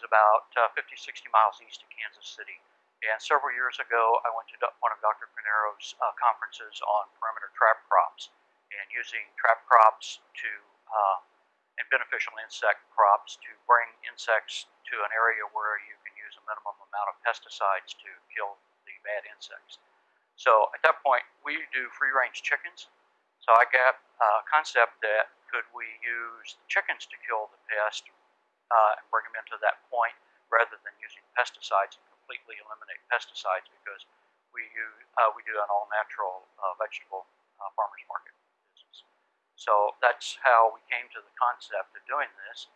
Is about uh, 50, 60 miles east of Kansas City. And several years ago, I went to one of Dr. Pinero's uh, conferences on perimeter trap crops and using trap crops to uh, and beneficial insect crops to bring insects to an area where you can use a minimum amount of pesticides to kill the bad insects. So at that point, we do free range chickens. So I got a concept that could we use the chickens to kill the pest uh, and bring them into that point rather than using pesticides and completely eliminate pesticides because we use, uh, we do an all natural uh, vegetable uh, farmers market business. So that's how we came to the concept of doing this.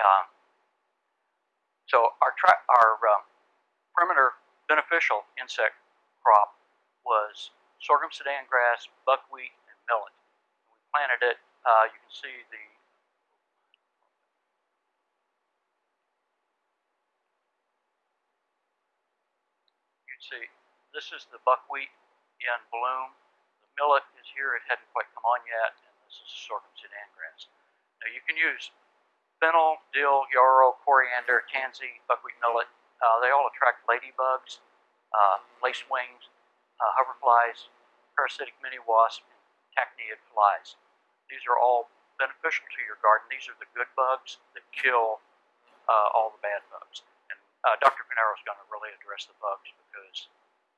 Um, so our our um, perimeter beneficial insect crop was sorghum sudan grass, buckwheat, and millet. We planted it. Uh, you can see the see this is the buckwheat in bloom. The millet is here, it hadn't quite come on yet, and this is sorghum sudan grass. Now you can use fennel, dill, yarrow, coriander, tansy, buckwheat millet. Uh, they all attract ladybugs, uh, lacewings, uh, hoverflies, parasitic mini wasp, and flies. These are all beneficial to your garden. These are the good bugs that kill uh, all the bad bugs. Uh, Dr. Pinero is going to really address the bugs because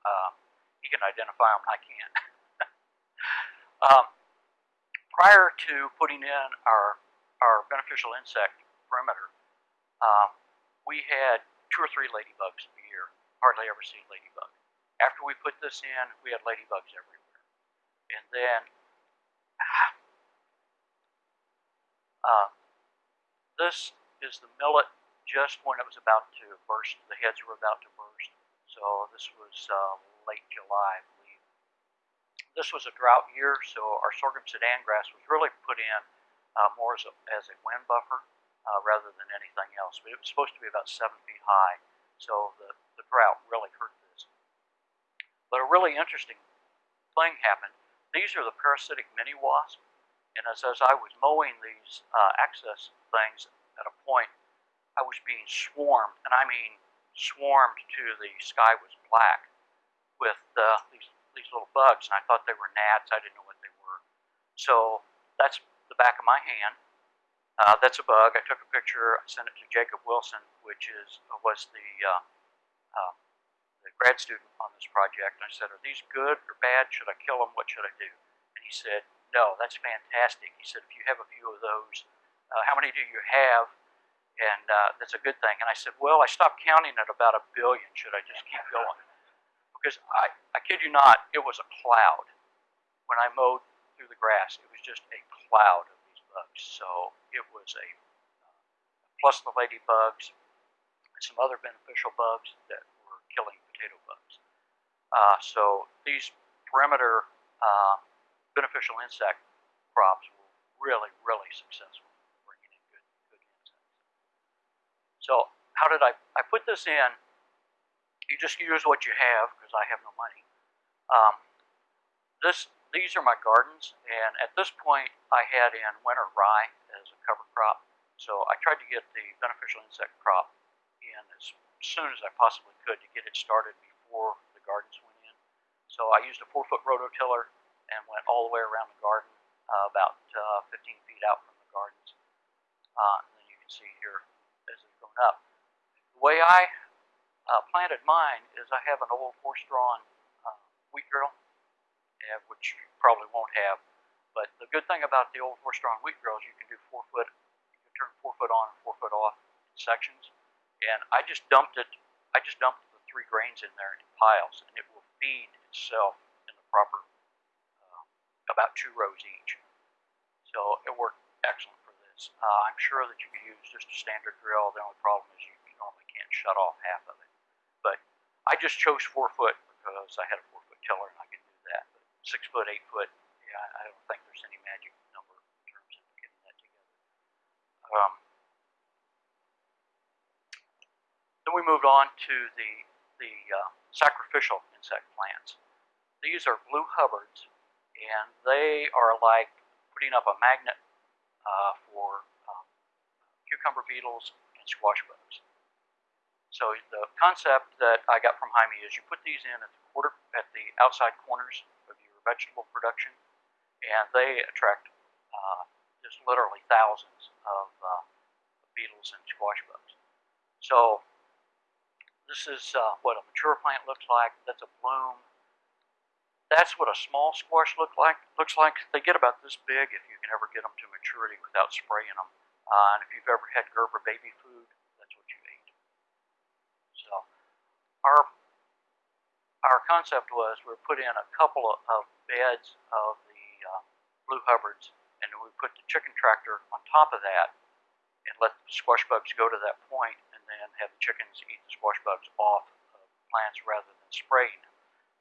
uh, he can identify them I can't. um, prior to putting in our our beneficial insect perimeter, um, we had two or three ladybugs a year. Hardly ever seen ladybug. After we put this in, we had ladybugs everywhere. And then uh, this is the millet just when it was about to burst. The heads were about to burst. So this was uh, late July, I believe. This was a drought year, so our sorghum sudan grass was really put in uh, more as a, as a wind buffer uh, rather than anything else. But it was supposed to be about seven feet high, so the, the drought really hurt this. But a really interesting thing happened. These are the parasitic mini wasp, and as, as I was mowing these uh, access things at a point, I was being swarmed, and I mean swarmed to the sky was black with uh, these these little bugs, and I thought they were gnats. I didn't know what they were. So that's the back of my hand. Uh, that's a bug. I took a picture. I sent it to Jacob Wilson, which is was the uh, uh, the grad student on this project. And I said, "Are these good or bad? Should I kill them? What should I do?" And he said, "No, that's fantastic." He said, "If you have a few of those, uh, how many do you have?" And uh, that's a good thing. And I said, "Well, I stopped counting at about a billion. Should I just keep going?" Because I, I kid you not, it was a cloud when I mowed through the grass. It was just a cloud of these bugs. So it was a uh, plus the ladybugs and some other beneficial bugs that were killing potato bugs. Uh, so these perimeter uh, beneficial insect crops were really, really successful bringing in good, good insects. So how did I? I put this in. You just use what you have because I have no money. Um, this these are my gardens, and at this point, I had in winter rye as a cover crop. So I tried to get the beneficial insect crop in as soon as I possibly could to get it started before the gardens went in. So I used a four-foot rototiller and went all the way around the garden, uh, about uh, 15 feet out from the gardens. Uh, and then you can see here grown up. The way I uh, planted mine is I have an old four-strawn uh, wheat drill, which you probably won't have. But the good thing about the old four-strawn wheat drills, you can do four foot, you can turn four foot on and four foot off sections. And I just dumped it. I just dumped the three grains in there in piles, and it will feed itself in the proper, uh, about two rows each. So it worked excellent this. Uh, I'm sure that you could use just a standard drill. The only problem is you normally can't shut off half of it. But I I just chose four foot because I had a four foot tiller and I could do that. But six foot, eight foot, yeah, I don't think there's any magic number in terms of getting that together. Um, then we moved on to the the uh, sacrificial insect plants. These are blue Hubbards, and they are like putting up a magnet uh, for um, cucumber beetles and squash bugs. So the concept that I got from Jaime is you put these in at the quarter at the outside corners of your vegetable production, and they attract uh, just literally thousands of uh, beetles and squash bugs. So this is uh, what a mature plant looks like. That's a bloom. That's what a small squash look like. Looks like they get about this big if you can ever get them to maturity without spraying them. Uh, and if you've ever had Gerber baby food, that's what you ate. So our our concept was we put in a couple of, of beds of the uh, blue Hubbards, and we put the chicken tractor on top of that, and let the squash bugs go to that point, and then have the chickens eat the squash bugs off of plants rather than spraying them.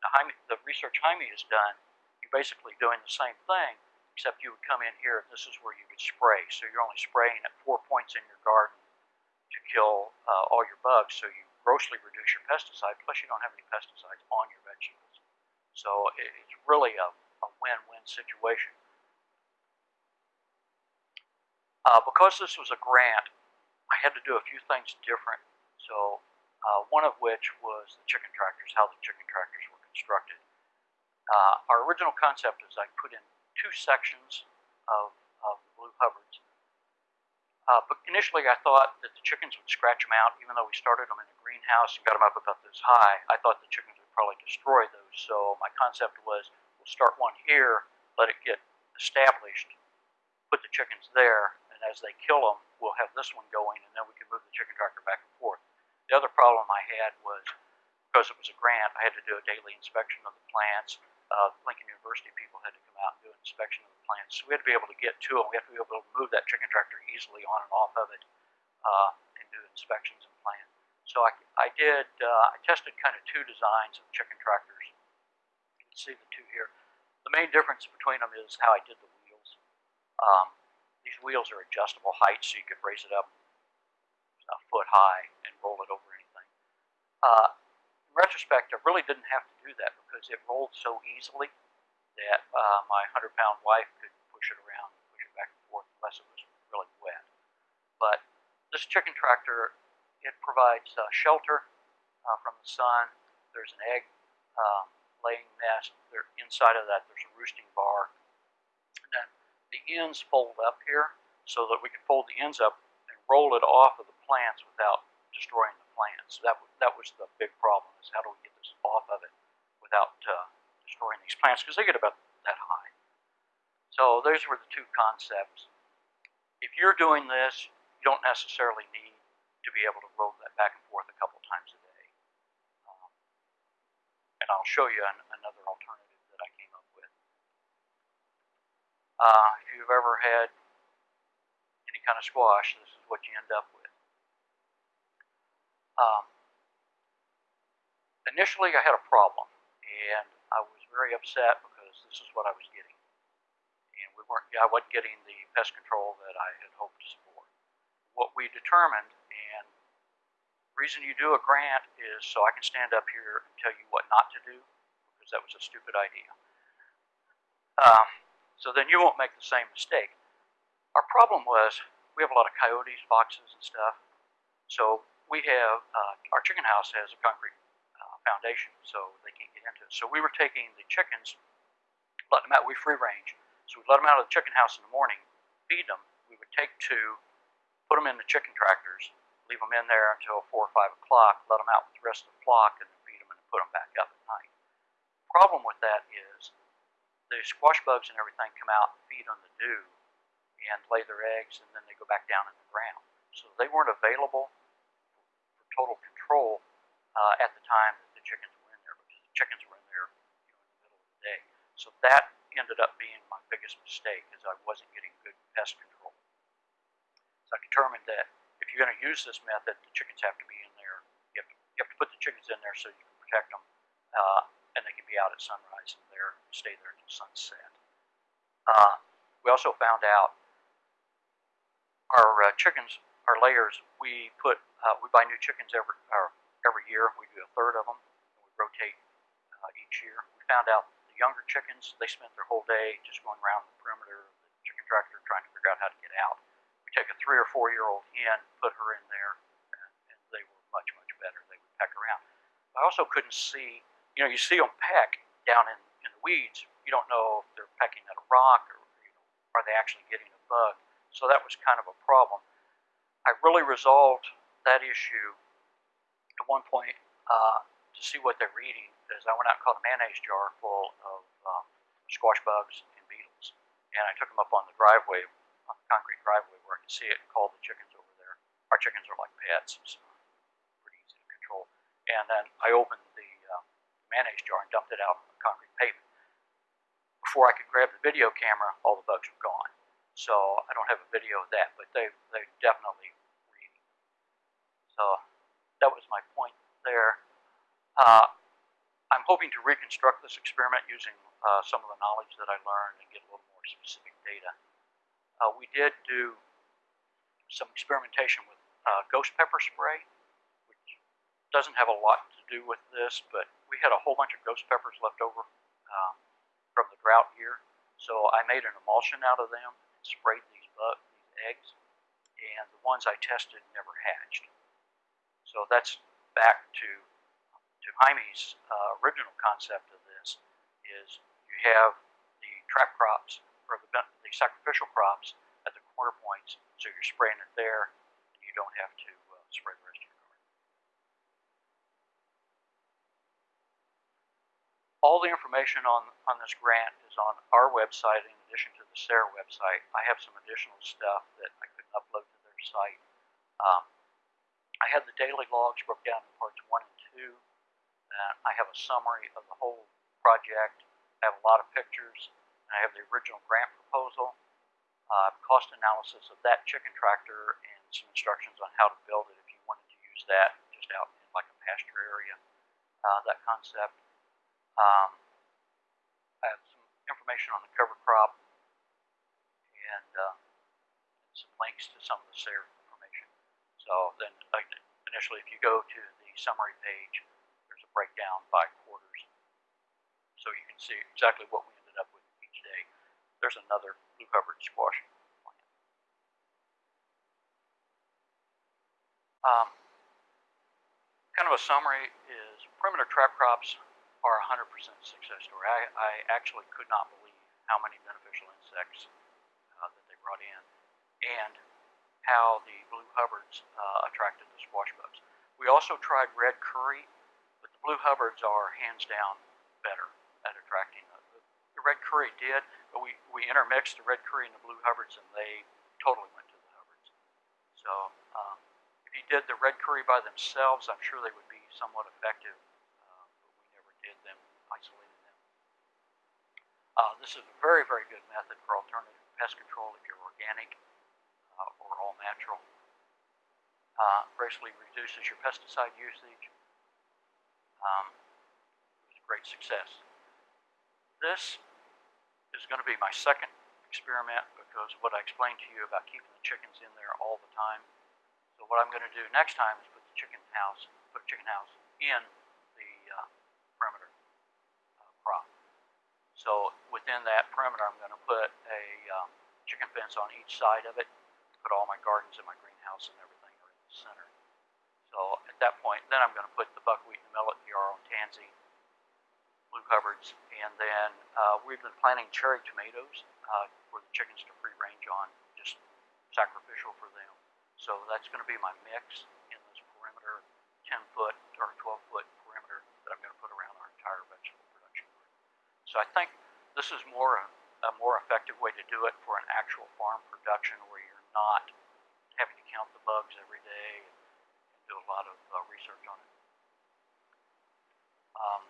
Now, Jaime, the research Jaime has done, you're basically doing the same thing, except you would come in here, this is where you would spray. So you're only spraying at four points in your garden to kill uh, all your bugs. So you grossly reduce your pesticide, plus you don't have any pesticides on your vegetables. So it's really a, a win-win situation. Uh, because this was a grant, I had to do a few things different. So uh, one of which was the chicken tractors, how the chicken tractors constructed. Uh, our original concept is I put in two sections of, of Blue Hubbards uh, but initially, I thought that the chickens would scratch them out, even though we started them in a greenhouse and got them up about this high. I thought the chickens would probably destroy those. So my concept was we'll start one here, let it get established, put the chickens there, and as they kill them, we'll have this one going, and then we can move the chicken tractor back and forth. The other problem I had was because it was a grant, I had to do a daily inspection of the plants uh, Lincoln University people had to come out and do an inspection of the plants. So we had to be able to get to them. We had to be able to move that chicken tractor easily on and off of it uh, and do inspections and plan. So I, I did, uh, I tested kind of two designs of chicken tractors. You can see the two here. The main difference between them is how I did the wheels. Um, these wheels are adjustable heights, so you could raise it up a foot high and roll it over anything. Uh, in retrospect, I really didn't have to do that because it rolled so easily that uh, my 100 pound wife could push it around, and push it back and forth, unless it was really wet. But this chicken tractor, it provides uh, shelter uh, from the sun. There's an egg uh, laying nest. There, inside of that, there's a roosting bar. And then the ends fold up here so that we can fold the ends up and roll it off of the plants without destroying the plants. So that, that was the big problem, is how do we get this off of it without uh, destroying these plants, because they get about that high. So those were the two concepts. If you're doing this, you don't necessarily need to be able to roll that back and forth a couple times a day. Um, and I'll show you an, another alternative that I came up with. Uh, if you've ever had any kind of squash, this is what you end up with. Um, initially, I had a problem, and I was very upset because this is what I was getting, and we weren't. I wasn't getting the pest control that I had hoped to support. What we determined, and the reason you do a grant is so I can stand up here and tell you what not to do, because that was a stupid idea. Um, so then you won't make the same mistake. Our problem was we have a lot of coyotes, foxes, and stuff. So we have, uh, our chicken house has a concrete uh, foundation, so they can't get into it. So we were taking the chickens, letting them out, we free range. So we let them out of the chicken house in the morning, feed them. We would take two, put them in the chicken tractors, leave them in there until 4 or 5 o'clock, let them out with the rest of the flock, and feed them and put them back up at night. The problem with that is the squash bugs and everything come out and feed on the dew and lay their eggs, and then they go back down in the ground. So they weren't available total control uh, at the time that the chickens were in there because the chickens were in there you know, in the middle of the day. So that ended up being my biggest mistake is I wasn't getting good pest control. So I determined that if you're going to use this method, the chickens have to be in there. You have to, you have to put the chickens in there so you can protect them, uh, and they can be out at sunrise and there stay there until sunset. Uh, we also found out our uh, chickens, our layers, we put uh, we buy new chickens every every year. We do a third of them, we rotate uh, each year. We found out the younger chickens they spent their whole day just going around the perimeter of the chicken tractor trying to figure out how to get out. We take a three or four year old hen, put her in there, and, and they were much much better. They would peck around. I also couldn't see. You know, you see them peck down in, in the weeds. You don't know if they're pecking at a rock or you know, are they actually getting a bug. So that was kind of a problem. I really resolved that issue at one point uh, to see what they were eating is I went out and caught a mayonnaise jar full of um, squash bugs and beetles. And I took them up on the driveway, on the concrete driveway where I could see it and called the chickens over there. Our chickens are like pets, so pretty easy to control. And then I opened the uh, mayonnaise jar and dumped it out on the concrete pavement. Before I could grab the video camera, all the bugs were gone. So I don't have a video of that, but they they definitely eating. So that was my point there. Uh, I'm hoping to reconstruct this experiment using uh, some of the knowledge that I learned and get a little more specific data. Uh, we did do some experimentation with uh, ghost pepper spray, which doesn't have a lot to do with this, but we had a whole bunch of ghost peppers left over uh, from the drought year. So I made an emulsion out of them sprayed these bugs, these eggs, and the ones I tested never hatched. So that's back to to Jaime's uh, original concept of this is you have the trap crops or the, the sacrificial crops at the corner points, so you're spraying it there, and you don't have to uh, spray the rest of your garden. All the information on, on this grant is on our website in addition to the SARE website. I have some additional stuff that I couldn't upload to their site. Um, I had the daily logs broke down in parts one and two. And I have a summary of the whole project. I have a lot of pictures. I have the original grant proposal, uh, cost analysis of that chicken tractor, and some instructions on how to build it if you wanted to use that just out in like a pasture area. Uh, that concept. Um, I have some information on the cover crop and, uh, some links to some of the SARE information. So then, initially, if you go to the summary page, there's a breakdown by quarters. So you can see exactly what we ended up with each day. There's another blue Hubbard squash plant. Um, kind of a summary is perimeter trap crops are 100% success story. I, I actually could not believe how many beneficial insects brought in and how the blue Hubbards uh, attracted the squash bugs. We also tried red kuri, but the blue Hubbards are hands down better at attracting the, the, the red kuri did, but we, we intermixed the red kuri and the blue Hubbards and they totally went to the Hubbards. So um, if you did the red kuri by themselves, I'm sure they would be somewhat effective uh, but we never did them, isolated them. Uh, this is a very, very good method for alternative pest control if you're organic uh, or all natural. Uh, greatly reduces your pesticide usage. Um, it was a great success. This is going to be my second experiment because what I explained to you about keeping the chickens in there all the time. So what I'm going to do next time is put the chicken house, put chicken house in the uh. So within that perimeter, I'm going to put a um, chicken fence on each side of it, put all my gardens and my greenhouse and everything are in the center. So at that point, then I'm going to put the buckwheat and the millet, yarrow and tansy, blue Hubbards, and then uh, we've been planting cherry tomatoes uh, for the chickens to free range on, just sacrificial for them. So that's going to be my mix in this perimeter, 10 foot or 12 foot that I'm going to put around our entire vegetable production garden. So I think this is more a, a more effective way to do it for an actual farm production where you're not having to count the bugs every day and, and do a lot of uh, research on it. Um,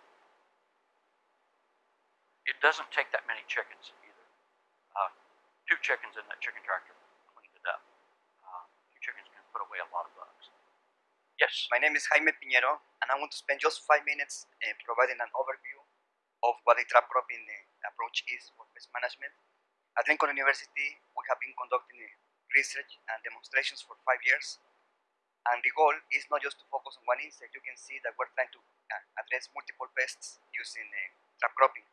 it doesn't take that many chickens either. Uh, two chickens in that chicken tractor cleaned it up. Uh, two chickens can put away a lot of bugs. Yes. My name is Jaime Piñero, and I want to spend just five minutes uh, providing an overview of what a trap cropping uh, approach is for pest management. At Lincoln University, we have been conducting uh, research and demonstrations for five years, and the goal is not just to focus on one insect. You can see that we're trying to uh, address multiple pests using uh, trap cropping.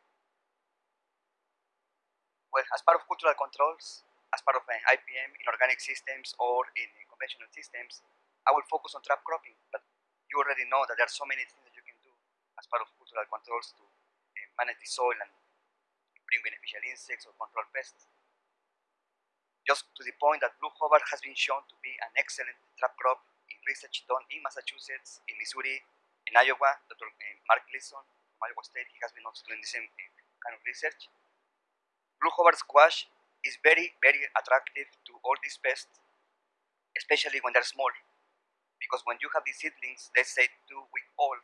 Well, as part of cultural controls, as part of uh, IPM in organic systems or in conventional systems, I will focus on trap cropping, but you already know that there are so many things that you can do as part of cultural controls to the soil and bring beneficial insects or control pests. Just to the point that blue Hubbard has been shown to be an excellent trap crop in research done in Massachusetts, in Missouri, in Iowa. Dr. Uh, Mark Gleason from Iowa State, he has been also doing the same uh, kind of research. Blue Hubbard squash is very, very attractive to all these pests, especially when they're small because when you have these seedlings, let's say two week old,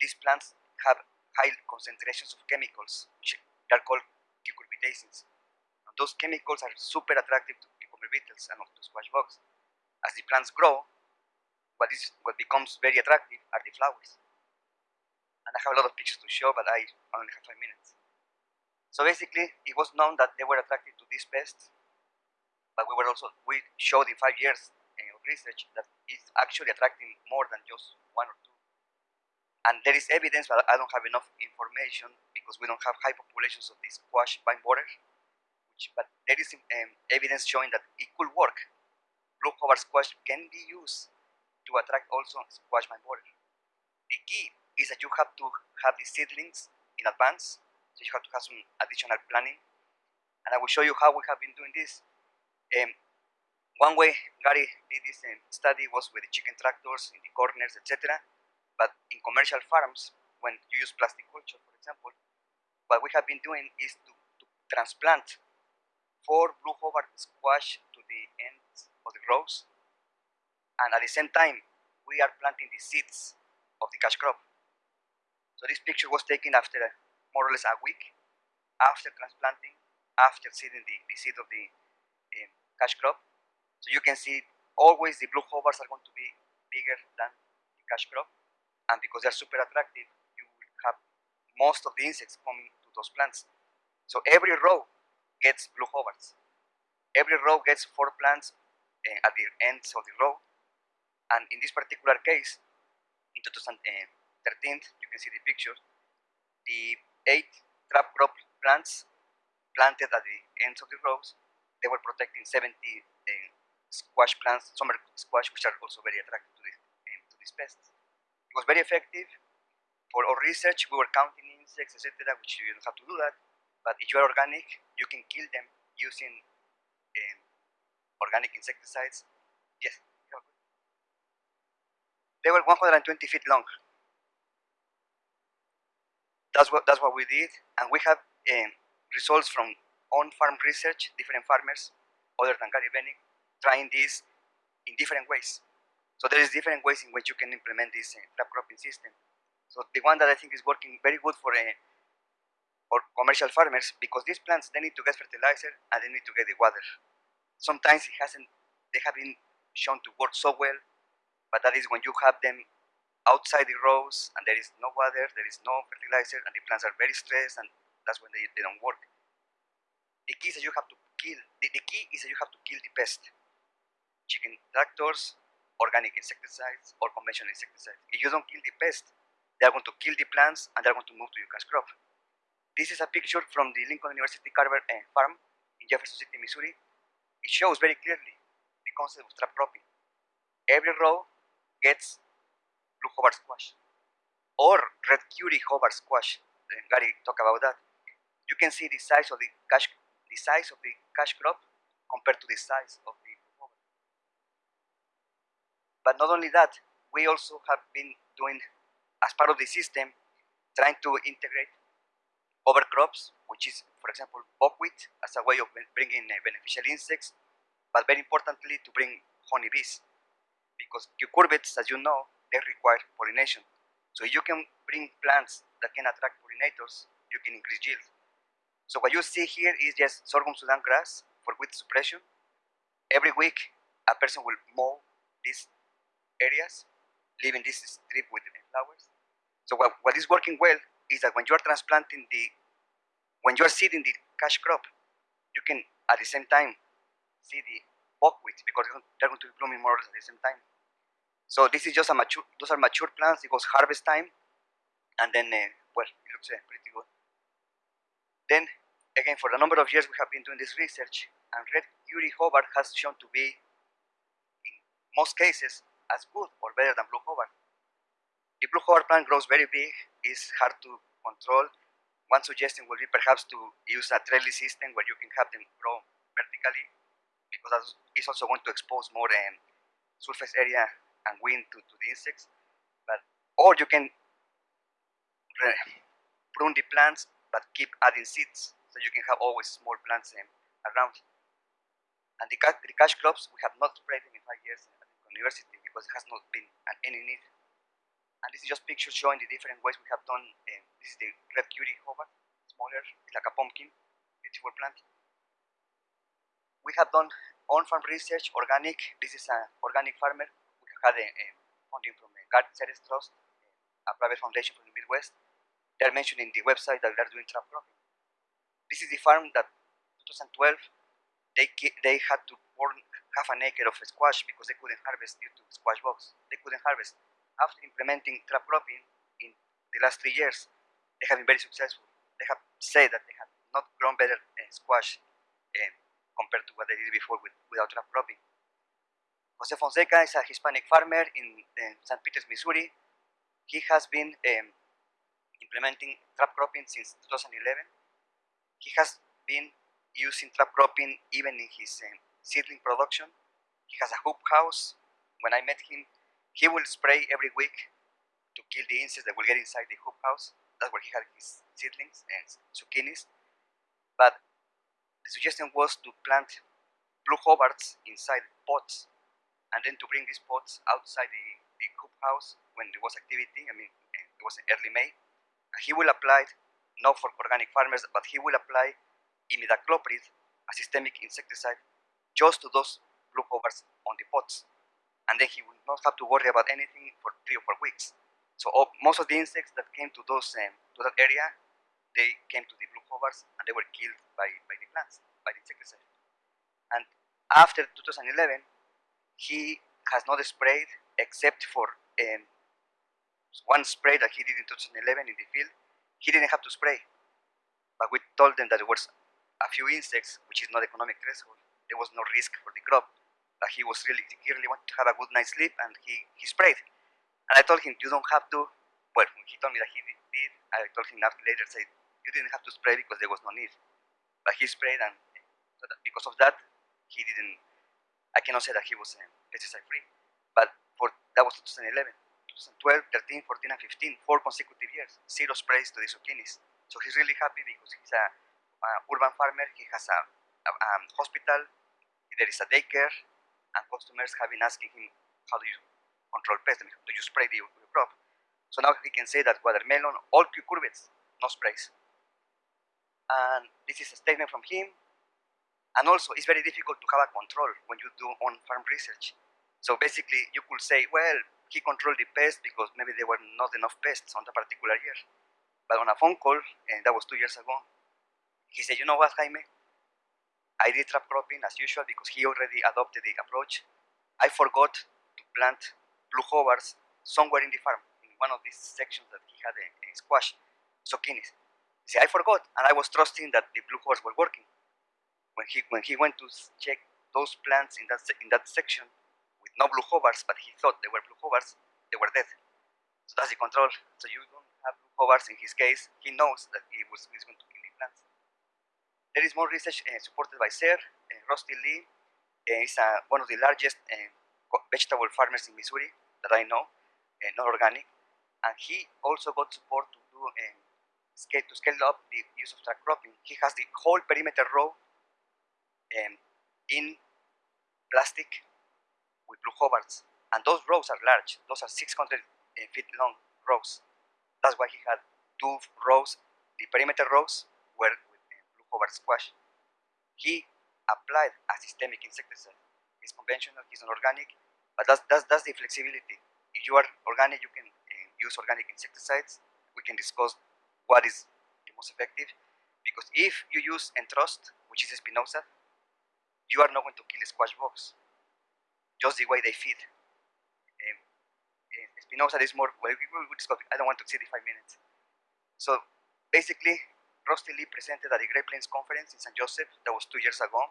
these plants have high concentrations of chemicals, which are called cucurbitacins. And those chemicals are super attractive to cucumber beetles and to squash bugs. As the plants grow, what is what becomes very attractive are the flowers. And I have a lot of pictures to show, but I only have five minutes. So basically, it was known that they were attracted to these pests, but we were also we showed in five years of research that it's actually attracting more than just one or two. And there is evidence, but I don't have enough information because we don't have high populations of this squash vine borer. Which, but there is um, evidence showing that it could work. Blue Hubbard squash can be used to attract also squash vine borer. The key is that you have to have the seedlings in advance, so you have to have some additional planning. And I will show you how we have been doing this. Um, one way Gary did this um, study was with the chicken tractors in the corners, etc. But in commercial farms, when you use plastic culture, for example, what we have been doing is to, to transplant four blue Hubbard squash to the ends of the rows, and at the same time, we are planting the seeds of the cash crop. So this picture was taken after a, more or less a week after transplanting, after seeding the, the seed of the um, cash crop, so you can see always the blue Hubbards are going to be bigger than the cash crop. And because they're super attractive, you will have most of the insects coming to those plants. So every row gets blue Hubbards. Every row gets four plants uh, at the ends of the row. And in this particular case, in 2013, you can see the picture, the eight trap crop plants planted at the ends of the rows, they were protecting 70 uh, squash plants, summer squash, which are also very attractive to, this, um, to these pests. Was very effective. For our research, we were counting insects, etc., which you don't have to do that. But if you are organic, you can kill them using um, organic insecticides. Yes. They were 120 feet long. That's what that's what we did, and we have um, results from on-farm research, different farmers, other than Gary Bennick, trying this in different ways. So there is different ways in which you can implement this uh, cropping system. So the one that I think is working very good for uh, for commercial farmers because these plants they need to get fertilizer and they need to get the water. Sometimes it hasn't they have been shown to work so well, but that is when you have them outside the rows and there is no water, there is no fertilizer, and the plants are very stressed, and that's when they, they don't work. The key is that you have to kill. The, the key is that you have to kill the pest chicken tractors, organic insecticides, or conventional insecticides. If you don't kill the pest, they are going to kill the plants and they are going to move to your cash crop. This is a picture from the Lincoln University Carver uh, farm in Jefferson City, Missouri. It shows very clearly the concept of trap cropping. Every row gets blue Hubbard squash or red kuri Hubbard squash. And Gary talked about that. You can see the size of the cash, the size of the cash crop compared to the size of but not only that, we also have been doing, as part of the system, trying to integrate cover crops, which is, for example, buckwheat, as a way of bringing uh, beneficial insects, but very importantly, to bring honeybees. Because cucurbits, as you know, they require pollination. So if you can bring plants that can attract pollinators, you can increase yield. So what you see here is just sorghum Sudan grass for weed suppression. Every week, a person will mow this areas leaving this strip with the flowers. So what, what is working well is that when you are transplanting the, when you are seeding the cash crop, you can at the same time see the buckwheat because they're going to be blooming more or less at the same time. So this is just a mature, those are mature plants. It goes harvest time, and then, uh, well, it looks uh, pretty good. Then, again, for a number of years we have been doing this research, and red kuri Hubbard has shown to be, in most cases, as good or better than blue Hubbard. The blue Hubbard plant grows very big, is hard to control. One suggestion would be perhaps to use a trellis system where you can have them grow vertically, because that is also going to expose more um, surface area and wind to, to the insects. But or you can prune the plants but keep adding seeds, so you can have always small plants um, around. And the, the cash crops we have not sprayed them in five years at the university because it has not been an, any need. And this is just pictures showing the different ways we have done. Um, this is the red kuri Hubbard, smaller, it's like a pumpkin, beautiful plant. We have done on-farm research, organic. This is an organic farmer. We had a, a funding from the Garden Ceres Trust, a private foundation from the Midwest. They are mentioned in the website that they are doing trap cropping. This is the farm that 2012 they they had to burn half an acre of squash because they couldn't harvest due to squash bugs. They couldn't harvest. After implementing trap cropping in the last three years, they have been very successful. They have said that they have not grown better uh, squash uh, compared to what they did before with, without trap cropping. Jose Fonseca is a Hispanic farmer in, in St. Peters, Missouri. He has been um, implementing trap cropping since 2011. He has been using trap cropping even in his um, seedling production. He has a hoop house. When I met him, he will spray every week to kill the insects that will get inside the hoop house. That's where he had his seedlings and zucchinis. But the suggestion was to plant blue Hubbards inside pots and then to bring these pots outside the, the hoop house when there was activity. I mean, eh, it was early May. And he will apply, not for organic farmers, but he will apply imidacloprid, a systemic insecticide, just to those blue Hubbards on the pots. And then he will not have to worry about anything for three or four weeks. So all, most of the insects that came to those um, to that area, they came to the blue Hubbards and they were killed by, by the plants, by the insecticide. And after 2011, he has not sprayed except for um, one spray that he did in 2011 in the field. He didn't have to spray, but we told them that there was a few insects, which is not economic threshold. There was no risk for the crop, but he was really he really wanted to have a good night's sleep, and he he sprayed. And I told him you don't have to. Well, he told me that he did, I told him after later say you didn't have to spray because there was no need, but he sprayed, and because of that, he didn't I cannot say that he was um, pesticide free, but for that was 2011, 2012, 13, 14, and 15, four consecutive years, zero sprays to the zucchinis. So he's really happy because he's a, a urban farmer. He has a, a, um, hospital. There is a daycare, and customers have been asking him, "How do you control pests? Do you spray the, crop?" So now he can say that watermelon, all cucurbits, no sprays. And this is a statement from him. And also, it's very difficult to have a control when you do on-farm research. So basically, you could say, well, he controlled the pests because maybe there were not enough pests on the particular year. But on a phone call, and that was two years ago, he said, you know what, Jaime? I did trap cropping as usual because he already adopted the approach. I forgot to plant blue Hubbards somewhere in the farm, in one of these sections that he had a squash, zucchinis. See, I forgot, and I was trusting that the blue Hubbards were working when he when he went to check those plants in that in that section with no blue Hubbards, but he thought they were blue Hubbards, they were dead. So that's the control. So you don't have blue Hubbards in his case. He knows that he was he's going to. There is more research uh, supported by SARE. Uh, Rusty Lee uh, is one of the largest vegetable farmers in Missouri that I know, not organic, and he also got support to do scale to scale up the use of trap cropping. He has the whole perimeter row um, in plastic with blue Hubbards. And those rows are large. Those are 600 uh, feet long rows. That's why he had two rows. The perimeter rows were Hubbard squash. He applied a systemic insecticide. It's conventional, it's non-organic, but that's, that's, that's the flexibility. if you are organic, you can uh, use organic insecticides. We can discuss what is the most effective. Because if you use Entrust, which is Spinosad, you are not going to kill squash bugs, just the way they feed. Um, uh, Spinosad is more, well, we will discuss, I don't want to exceed the five minutes. So basically, Rusty Lee presented at the Great Plains Conference in St. Joseph, that was two years ago,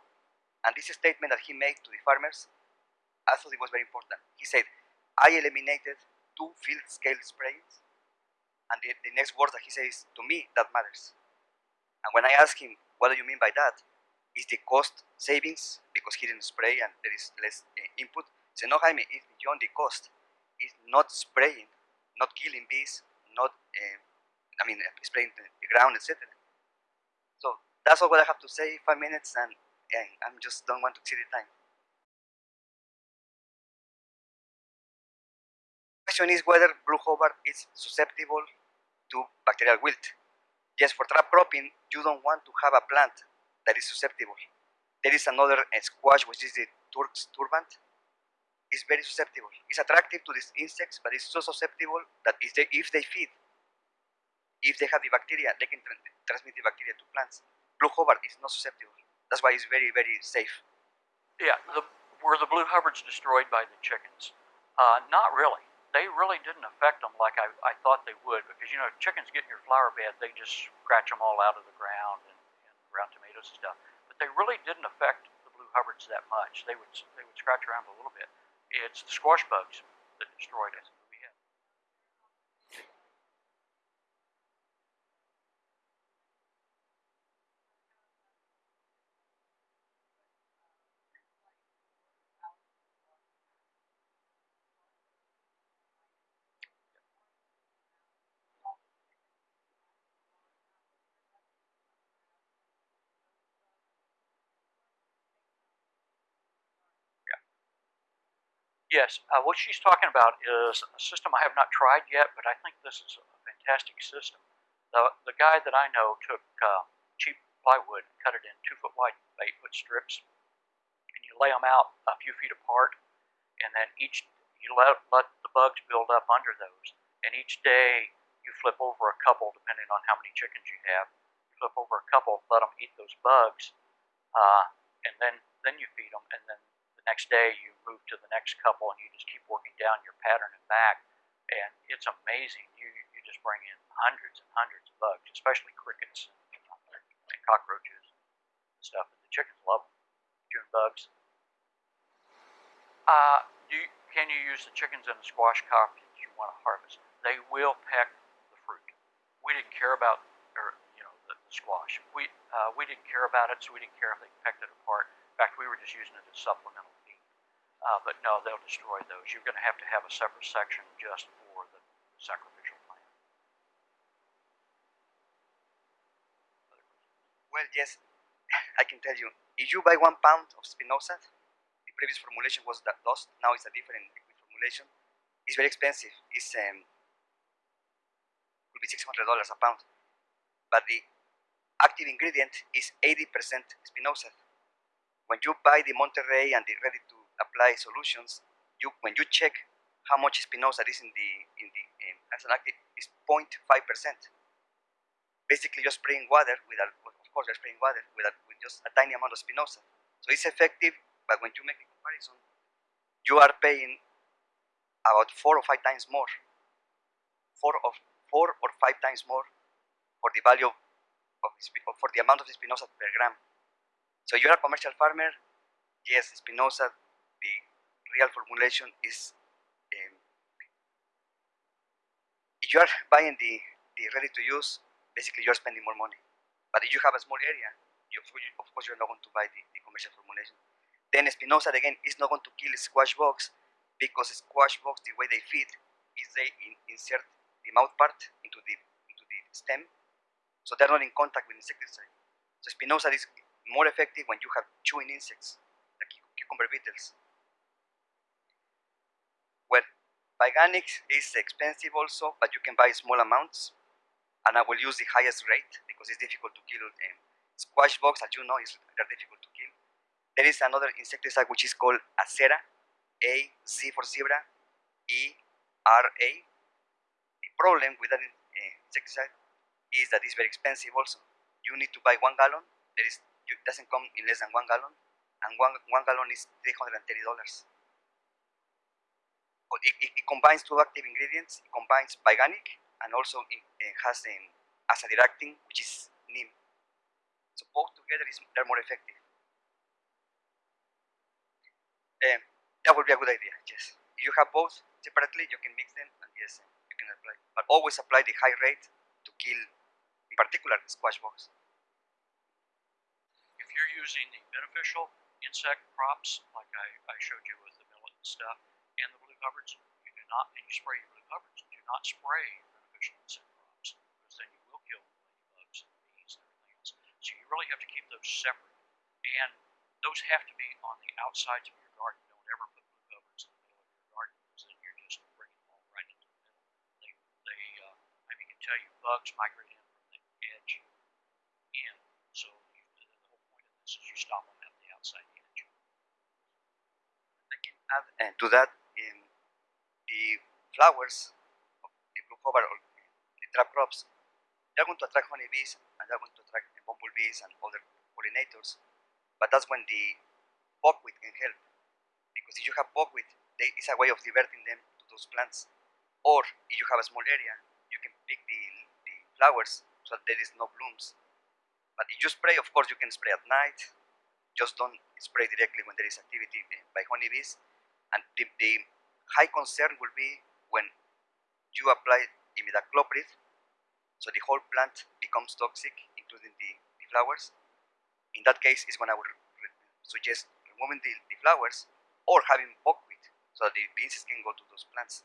and this statement that he made to the farmers, I thought it was very important. He said, I eliminated two field scale sprayings, and the, the next word that he says, to me, that matters. And when I asked him, what do you mean by that? Is the cost savings because he didn't spray and there is less uh, input? He said, no, Jaime, it's beyond the cost. It's not spraying, not killing bees, not, uh, I mean, uh, spraying the, the ground, etc. That's all what I have to say, five minutes, and, and I just don't want to exceed the time. question is whether blue Hubbard is susceptible to bacterial wilt. Yes, for trap cropping, you don't want to have a plant that is susceptible. There is another squash, which is the Turk's turbant. It's very susceptible. It's attractive to these insects, but it's so susceptible that if they, if they feed, if they have the bacteria, they can tra transmit the bacteria to plants. Blue Hubbard is not susceptible. That's why it's very, very safe. Yeah, the, were the blue Hubbards destroyed by the chickens? Uh, not really they really didn't affect them like I, I thought they would because you know chickens get in your flower bed they just scratch them all out of the ground and, and ground tomatoes and stuff but they really didn't affect the blue hubbards that much they would they would scratch around a little bit it's the squash bugs that destroyed it Yes, uh, what she's talking about is a system I have not tried yet, but I think this is a fantastic system. The, the guy that I know took uh, cheap plywood, cut it in two foot wide, eight foot strips, and you lay them out a few feet apart, and then each you let, let the bugs build up under those, and each day you flip over a couple, depending on how many chickens you have. You flip over a couple, let them eat those bugs, uh, and then then you feed them, and then next day you move to the next couple and you just keep working down your pattern and back. And it's amazing. You you just bring in hundreds and hundreds of bugs especially crickets and cockroaches and stuff. And the chickens love them june bugs. Uh, do you, can you use the chickens in a squash crop that you want to harvest? They will peck the fruit. We didn't care about or you know the, the squash. We uh, we didn't care about it so we didn't care if they pecked it apart. In fact we were just using it as supplemental uh, but no, they'll destroy those. You're going to have to have a separate section just for the sacrificial plant. Well, yes, I can tell you. If you buy one pound of spinosad, the previous formulation was that lost. Now it's a different formulation. It's very expensive. It's um, will be six hundred dollars a pound, but the active ingredient is eighty percent spinosad. When you buy the Monterey and the ready to apply solutions, you when you check how much spinosad is in the in the in, as an active is 0.5 percent. Basically, just spraying water with a, of course you're spraying water with a, with just a tiny amount of spinosad. So it's effective, but when you make the comparison, you are paying about four or five times more, four of four or five times more for the value of, for the amount of spinosad per gram. So you're a commercial farmer, yes, spinosad the real formulation is um, if you are buying the, the ready to use, basically you're spending more money. But if you have a small area, you, of course you're not going to buy the, the commercial formulation. Then spinosad again is not going to kill squash bugs because squash bugs, the way they feed is they in, insert the mouth part into the into the stem, so they're not in contact with insecticide. So spinosad is more effective when you have chewing insects, like cucumber beetles. PyGanics is expensive also, but you can buy small amounts. And I will use the highest rate because it's difficult to kill. Um, squash bugs, as you know, is very difficult to kill. There is another insecticide which is called Azera, A, Z for zebra, E, R, A. The problem with that uh, insecticide is that it's very expensive also. You need to buy one gallon. There is, it doesn't come in less than one gallon. And one, one gallon is $330 it, it, it, combines two active ingredients. It combines PyGanic and also it, it has an azadirachtin, which is neem. So both together is they're more effective. Um, that would be a good idea. Yes, if you have both separately, you can mix them and yes, you can apply. But always apply the high rate to kill, in particular, squash bugs. If you're using the beneficial insect crops, like I, I showed you with the millet and stuff, and Hubbards, you do not, and you spray your blue Hubbards, do not spray beneficial insect crops, because then you will kill ladybugs and bees and everything else. So you really have to keep those separate. And those have to be on the outsides of your garden. Don't ever put blue Hubbards in the middle of your garden, because then you're just bringing them all right into the middle. They, they, uh, I mean, can tell you bugs migrate in from the edge in, so you, the whole point of this is you stop them at the outside edge. I can add uh, to that the flowers of the blue clover or the trap crops, they're going to attract honeybees and they're going to attract the bumblebees and other pollinators. But that's when the buckwheat can help. Because if you have buckwheat, they, it's a way of diverting them to those plants. Or if you have a small area, you can pick the, the flowers so that there is no blooms. But if you spray, of course, you can spray at night. Just don't spray directly when there is activity eh, by honeybees. And the, the high concern will be when you apply imidacloprid, so the whole plant becomes toxic, including the, the flowers. In that case, is when I would suggest removing the, the flowers or having buckwheat, so that the insects can go to those plants.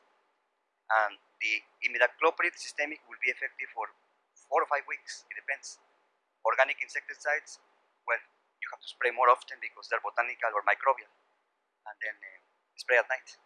And the imidacloprid systemic will be effective for four or five weeks, it depends. Organic insecticides, well, you have to spray more often because they're botanical or microbial, and then uh, spray at night.